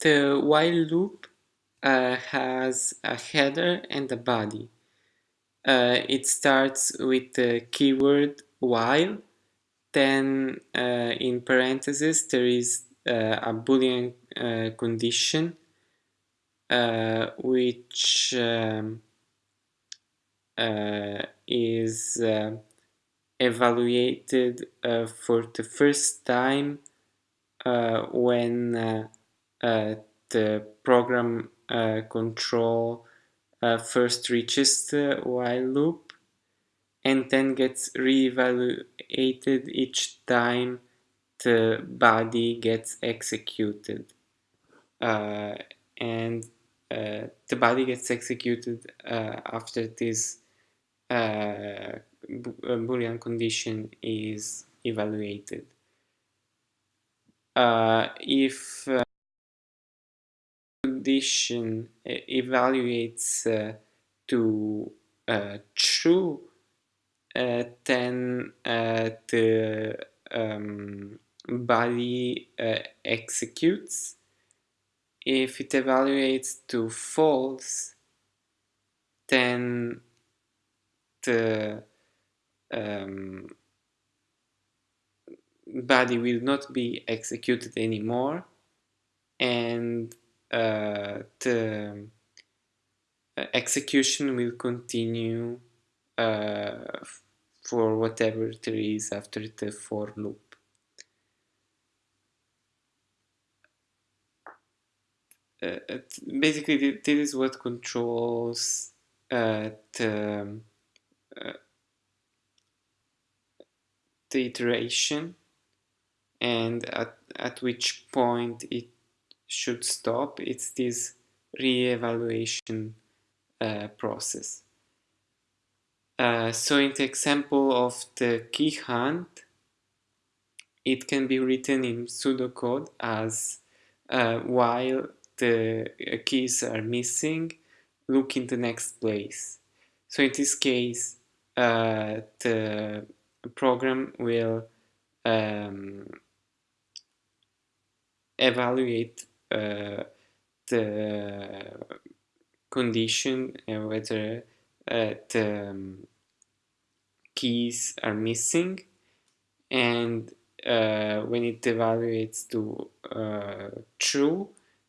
The while loop uh, has a header and a body. Uh, it starts with the keyword while, then uh, in parentheses there is uh, a boolean uh, condition uh, which um, is evaluated for the first time when the program control first reaches the while loop and then gets re-evaluated each time the body gets executed. Uh, and uh, the body gets executed uh, after this uh, boolean condition is evaluated. Uh, if uh, condition evaluates to true uh, then uh, the um, body uh, executes. If it evaluates to false, then the um, body will not be executed anymore and uh, the execution will continue uh, for whatever there is after the for loop. Uh, basically, this is what controls uh, the, uh, the iteration and at, at which point it should stop. It's this re-evaluation uh, process. Uh, so in the example of the key hunt, it can be written in pseudocode as uh, while the uh, keys are missing, look in the next place. So in this case, uh, the program will um, evaluate uh, the condition and whether the um, keys are missing. And uh, when it evaluates to uh, true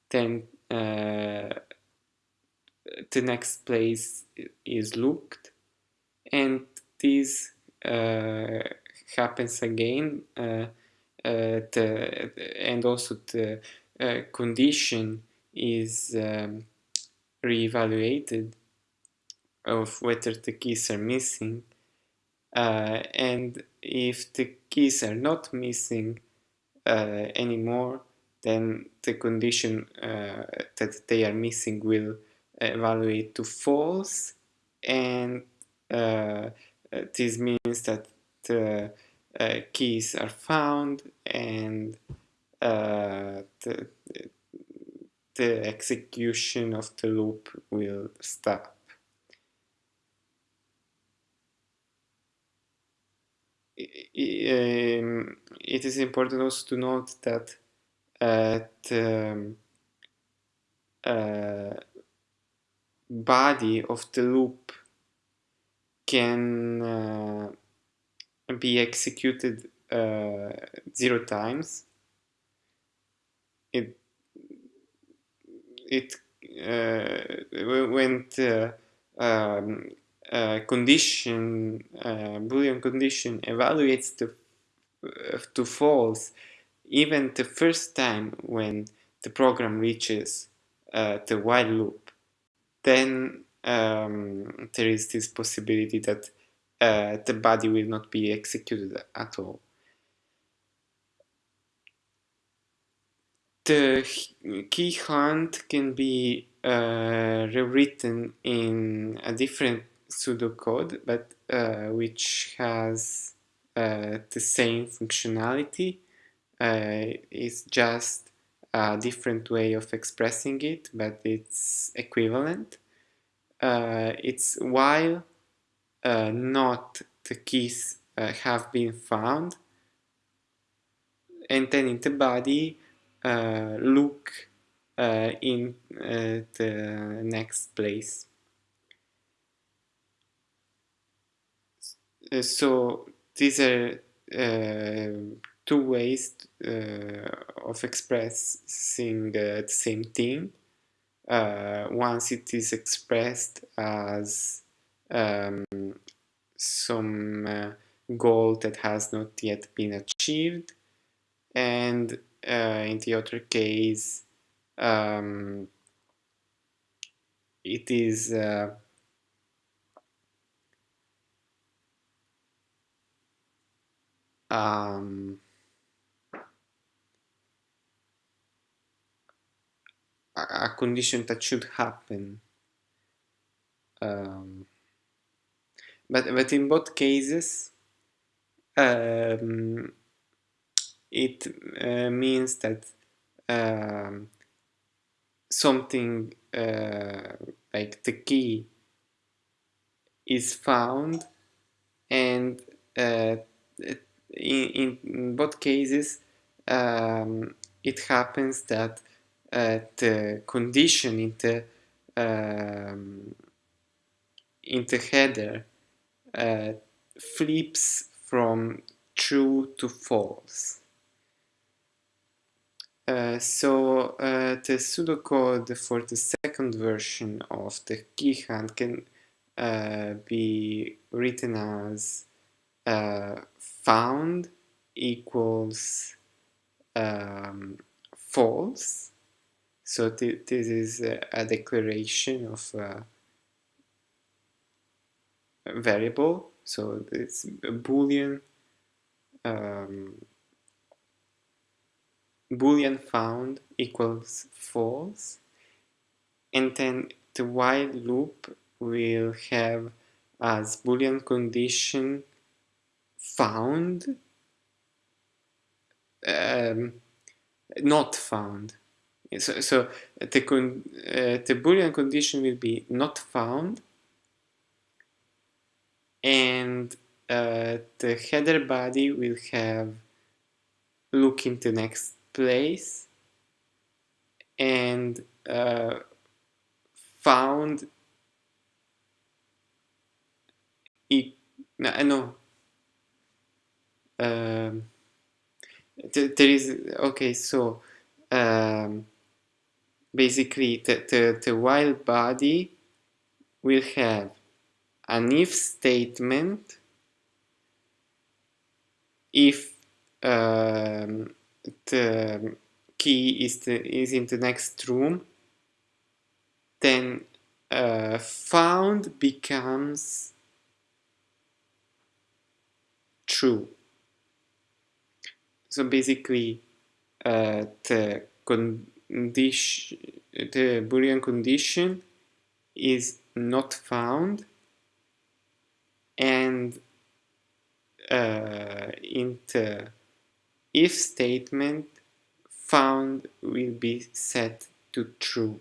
then uh, the next place is looked. And this uh, happens again uh, uh, the, and also the condition is um, reevaluated of whether the keys are missing uh, and if the keys are not missing uh, anymore then the condition uh, that they are missing will evaluate to false and uh, this means that the uh, keys are found and uh, the, the execution of the loop will stop. um, it is important also to note that uh, the um, uh, body of the loop can uh, be executed uh, zero times. It it uh, when the um, uh, condition, uh, Boolean condition evaluates to, uh, to false even the first time when the program reaches uh, the while loop, then um, there is this possibility that uh, the body will not be executed at all. The key hunt can be uh, rewritten in a different pseudocode, but uh, which has uh, the same functionality. Uh, it's just a different way of expressing it, but it's equivalent. Uh, it's while uh, not the keys have been found, and then in the body look uh, in uh, the next place. Uh, so these are uh, two ways uh, of expressing the same thing. once it is expressed as um, some goal that has not yet been achieved and uh, in the other case um, it is uh, um, a condition that should happen um, but but in both cases um, it uh, means that um, something uh, like the key is found and uh, in, in, both cases um, it happens that uh, the condition in the um, in the header uh, flips from true to false. Uh, so uh, the pseudocode for the second version of the key hunt can uh, be written as uh, found equals um, false. So th this is a, a declaration of a variable. So it's a boolean um, boolean found equals false and then the while loop will have as boolean condition found um, not found. So, so the, con uh, the boolean condition will be not found and uh, the header body will have look into next place and uh, found it no, no. Um, th there is okay so um, basically the, the, the while body will have an if statement if um, the key is, the, is in the next room, then uh, found becomes true. So basically, uh, the condition, the Boolean condition is not found, and uh, in the if statement found will be set to true.